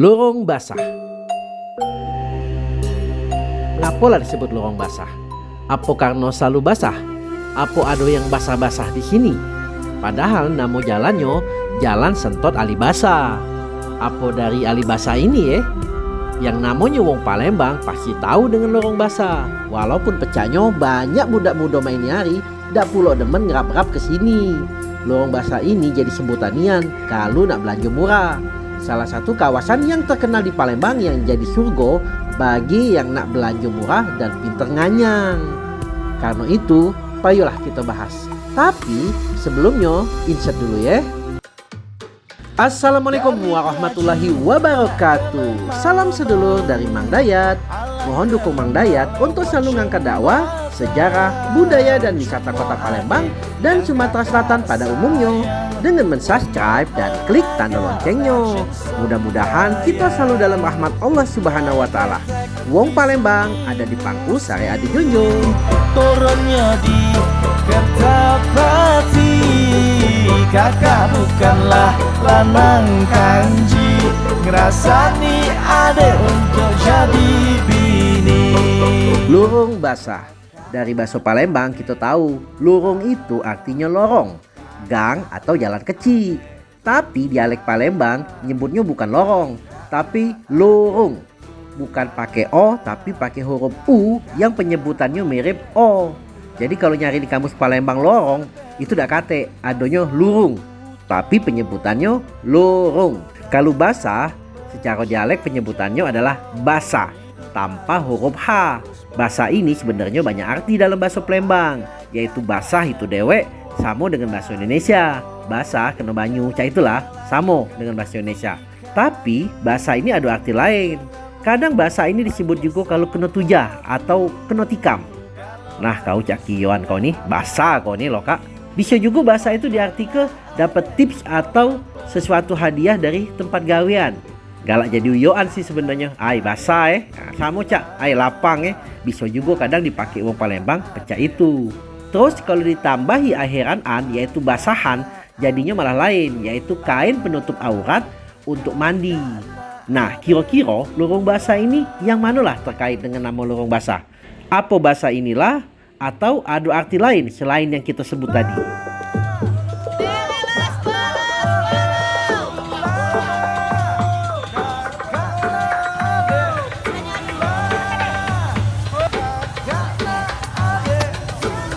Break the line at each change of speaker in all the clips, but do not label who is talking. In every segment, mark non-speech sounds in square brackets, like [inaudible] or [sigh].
Lorong basah. Ngapalah disebut lorong basah? Apa karena selalu basah? Apa ada yang basah-basah di sini? Padahal nama jalannya Jalan Sentot Alibasa. Apa dari Alibasa ini ya? Yang namanya Wong Palembang pasti tahu dengan lorong basah. Walaupun pecahnya banyak budak muda main nyari, dak pulau demen ngerap-ngerap ke sini. Lorong basah ini jadi sebutan nian kalau nak belanja murah. Salah satu kawasan yang terkenal di Palembang yang jadi surga bagi yang nak belanja murah dan pinter nganyang. Karena itu, payolah kita bahas. Tapi sebelumnya insert dulu ya. Assalamualaikum warahmatullahi wabarakatuh Salam sedulur dari Mang Dayat Mohon dukung Mang Dayat untuk selalu ngangkat dakwah, sejarah, budaya dan wisata kota Palembang dan Sumatera Selatan pada umumnya dengan mensubscribe dan klik tanda loncengnya. Mudah-mudahan kita selalu dalam rahmat Allah Subhanahu wa taala. Wong Palembang ada di pangku Sare Adi Junjung.
Turunnya di Kertapati Kakak bukanlah lanang kanji Ngerasani ade untuk jadi bini
Lurung basah Dari bahasa Palembang kita tahu Lurung itu artinya lorong Gang atau jalan kecil Tapi dialek Palembang nyebutnya bukan lorong Tapi lurung Bukan pakai O tapi pakai huruf U yang penyebutannya mirip O jadi kalau nyari di kamus Palembang lorong itu tidak kate, adonyo lurung. Tapi penyebutannya lorong. Kalau basah secara dialek penyebutannya adalah basa tanpa huruf H. Basa ini sebenarnya banyak arti dalam bahasa Palembang, yaitu basah itu dewek sama dengan bahasa Indonesia. Basah kena banyu, cah itulah sama dengan bahasa Indonesia. Tapi bahasa ini ada arti lain. Kadang bahasa ini disebut juga kalau kena tujah atau kena tikam. Nah kau cak kioan kau nih bahasa kau nih loh kak Bisa juga bahasa itu diartikan dapat tips atau sesuatu hadiah dari tempat gawean Galak jadi uyoan sih sebenarnya Ay bahasa eh nah, Sama cak ay lapang eh Bisa juga kadang dipakai uang Palembang pecah itu Terus kalau ditambahi akhiran an yaitu basahan Jadinya malah lain yaitu kain penutup aurat untuk mandi Nah kira-kira lorong basah ini yang manalah terkait dengan nama lorong basah apa bahasa inilah atau ada arti lain selain yang kita sebut tadi?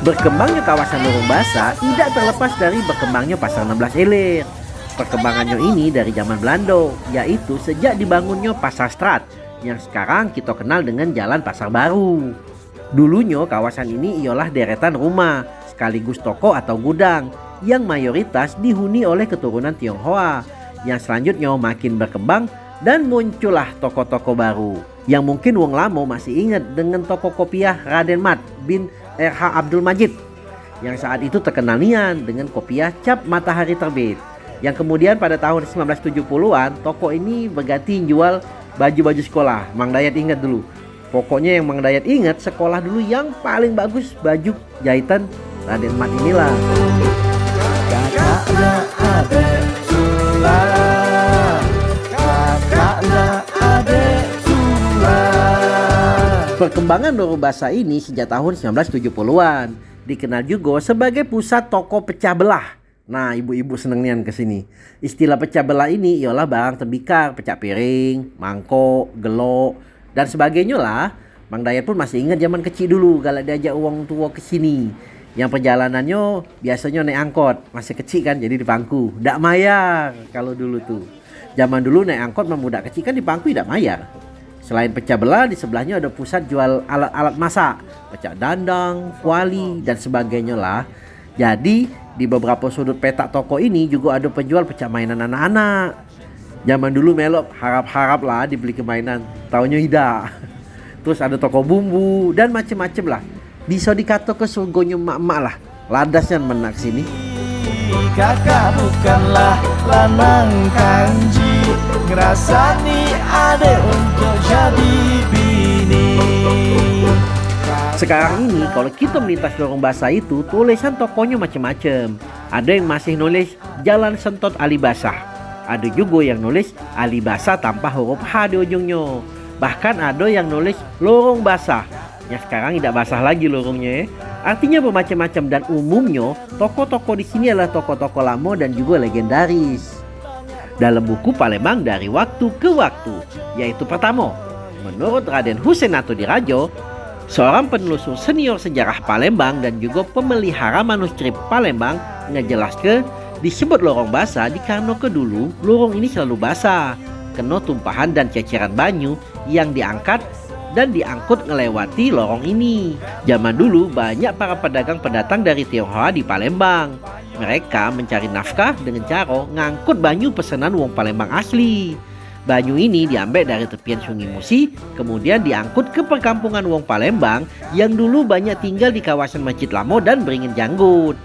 Berkembangnya kawasan lorong basah tidak terlepas dari berkembangnya pasar 16 Ilir. Perkembangannya ini dari zaman Belanda, yaitu sejak dibangunnya pasar Strat yang sekarang kita kenal dengan Jalan Pasar Baru. Dulunya kawasan ini ialah deretan rumah sekaligus toko atau gudang yang mayoritas dihuni oleh keturunan Tionghoa yang selanjutnya makin berkembang dan muncullah toko-toko baru yang mungkin wong lamo masih ingat dengan toko kopiah Raden Mat bin RH Abdul Majid yang saat itu terkenal nian dengan kopiah cap matahari terbit. Yang kemudian pada tahun 1970-an toko ini berganti jual baju-baju sekolah. Mang Dayat ingat dulu. Pokoknya yang Mang Dayat ingat sekolah dulu yang paling bagus baju jahitan Raden Mat inilah.
Kakaknya ade
Perkembangan Bahasa ini sejak tahun 1970-an dikenal juga sebagai pusat toko pecah belah. Nah, ibu-ibu seneng nian ke sini. Istilah pecah belah ini ialah barang tembikar, pecah piring, mangkok, gelok, dan sebagainya lah. Mang Dayat pun masih ingat zaman kecil dulu kalau diajak uang tua ke sini. Yang perjalanannya biasanya naik angkot, masih kecil kan jadi di pangku. Tidak mayar kalau dulu tuh. Zaman dulu naik angkot memudak kecil kan di pangku tidak mayar. Selain pecah belah di sebelahnya ada pusat jual alat-alat masak, pecah dandang, kuali dan sebagainya lah. Jadi di beberapa sudut petak toko ini juga ada penjual pecah mainan anak-anak. Zaman dulu melok harap-harap lah dibeli kemainan, tahunya tidak. [laughs] Terus ada toko bumbu dan macem-macem lah. Bisa dikata ke surgonya mak-mak lah. Ladasnya menak sini.
Kakak bukanlah lanang kanji Ngerasani ade untuk jadi bini
Sekarang ini kalau kita melintas lorong basah itu tulisan tokonya macam-macam. Ada yang masih nulis Jalan Sentot Ali Basah Ada juga yang nulis Ali Basah tanpa huruf H di ujungnya. Bahkan ada yang nulis lorong basah. Ya sekarang tidak basah lagi lorongnya ya. Artinya bermacam-macam dan umumnya toko-toko di sini adalah toko-toko lama dan juga legendaris. Dalam buku Palembang dari waktu ke waktu, yaitu pertama, menurut Raden Hussein Dirajo, seorang penelusur senior sejarah Palembang dan juga pemelihara manuskrip Palembang ngejelaskan disebut lorong basah karena ke dulu lorong ini selalu basah, kena tumpahan dan ceceran banyu yang diangkat dan diangkut ngelewati lorong ini. Zaman dulu banyak para pedagang pendatang dari Tionghoa di Palembang. Mereka mencari nafkah dengan cara ngangkut banyu pesanan wong Palembang asli. Banyu ini diambil dari tepian sungai Musi, kemudian diangkut ke perkampungan wong Palembang yang dulu banyak tinggal di kawasan Masjid Lamo dan Beringin Janggut.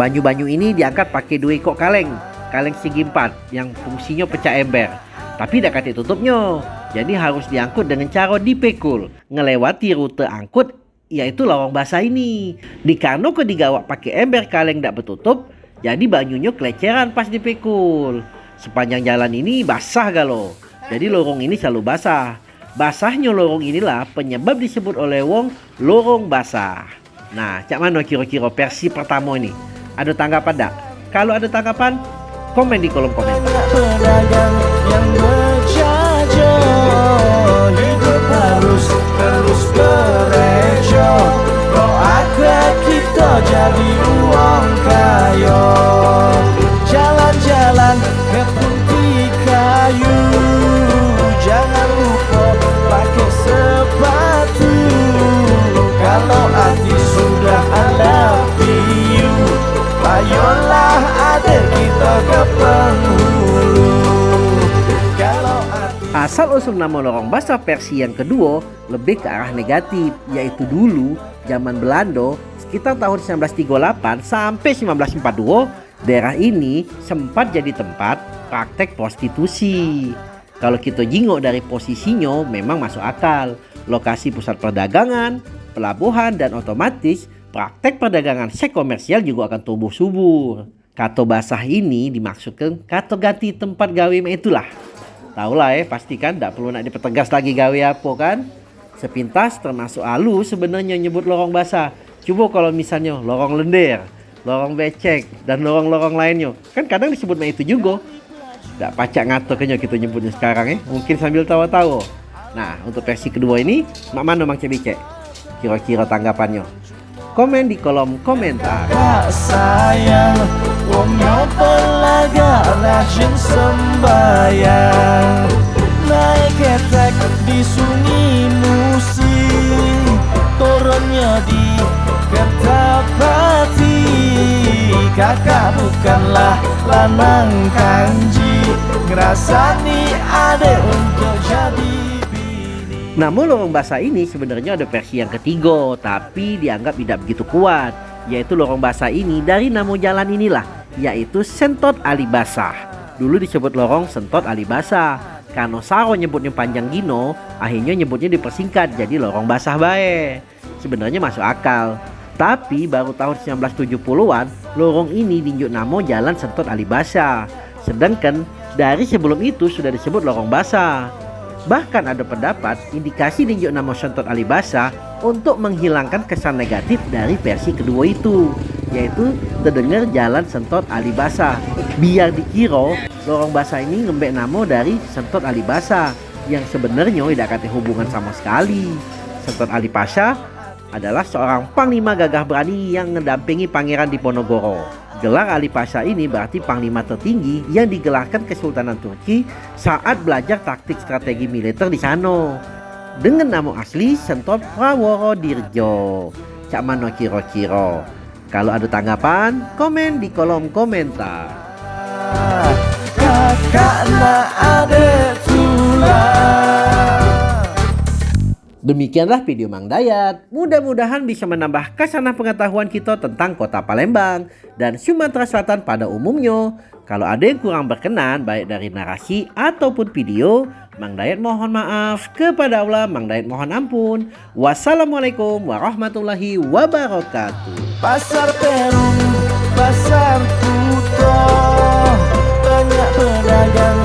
Banyu-banyu ini diangkat pakai dua ekor kaleng, kaleng segi empat yang fungsinya pecah ember. Tapi tidak kati tutupnya. Jadi harus diangkut dengan cara dipekul, ngelewati rute angkut yaitu lawang basah ini. Di Karno ke digawak pakai ember kaleng tidak bertutup, jadi banyunya keleceran pas dipekul. Sepanjang jalan ini basah galo. Jadi lorong ini selalu basah. Basahnya lorong inilah penyebab disebut oleh Wong lorong basah. Nah, cak mana kira-kira versi pertama ini? Ada tanggapan tak? Kalau ada tanggapan, komen di kolom komentar. Asal-usul nama lorong basah versi yang kedua lebih ke arah negatif, yaitu dulu zaman Belanda sekitar tahun 1938 sampai 1942 daerah ini sempat jadi tempat praktek prostitusi. Kalau kita jingok dari posisinya memang masuk akal. Lokasi pusat perdagangan, pelabuhan dan otomatis praktek perdagangan seks komersial juga akan tumbuh subur. Kato basah ini dimaksudkan kato ganti tempat gawe itulah. Tahu lah ya, pastikan tidak perlu nak dipertegas lagi gawe apa kan. Sepintas termasuk alu sebenarnya nyebut lorong basah. Coba kalau misalnya lorong lender, lorong becek, dan lorong-lorong lainnya. Kan kadang disebut itu juga. Tidak pacak ngato kayaknya kita nyebutnya sekarang ya. Mungkin sambil tawa-tawa. Nah, untuk versi kedua ini, mak mana mang cebicek? Kira-kira tanggapannya? Komen di kolom komentar.
Sayang, ada untuk jadi
namun lorong basah ini sebenarnya ada versi yang ketiga, tapi dianggap tidak begitu kuat, yaitu lorong basah ini dari nama jalan inilah, yaitu Sentot Alibasa. Dulu disebut lorong Sentot Alibasa, karena Saro nyebutnya panjang gino, akhirnya nyebutnya dipersingkat jadi lorong basah bae. Sebenarnya masuk akal, tapi baru tahun 1970-an lorong ini dinjuk nama Jalan Sentot Alibasa. Sedangkan dari sebelum itu sudah disebut lorong basah. Bahkan ada pendapat indikasi dinjuk nama Sentot Alibasa untuk menghilangkan kesan negatif dari versi kedua itu yaitu terdengar jalan Sentot Alibasa. Biar dikira lorong basah ini ngembek nama dari Sentot Alibasa yang sebenarnya tidak ada hubungan sama sekali. Sentot Alibasa adalah seorang panglima gagah berani yang mendampingi Pangeran Diponegoro. Gelar Ali Pasha ini berarti panglima tertinggi yang digelarkan Kesultanan Turki saat belajar taktik strategi militer di sana. Dengan nama asli Sentot Praworo Dirjo. Cak mano kiro-kiro. Kalau ada tanggapan, komen di kolom komentar.
Kakak ada tulang
Demikianlah video Mang Dayat. Mudah-mudahan bisa menambah kesanah pengetahuan kita tentang kota Palembang dan Sumatera Selatan pada umumnya. Kalau ada yang kurang berkenan baik dari narasi ataupun video, Mang Dayat mohon maaf. Kepada Allah, Mang Dayat mohon ampun. Wassalamualaikum warahmatullahi wabarakatuh.
Pasar Perum, pasar Kuto, banyak dagang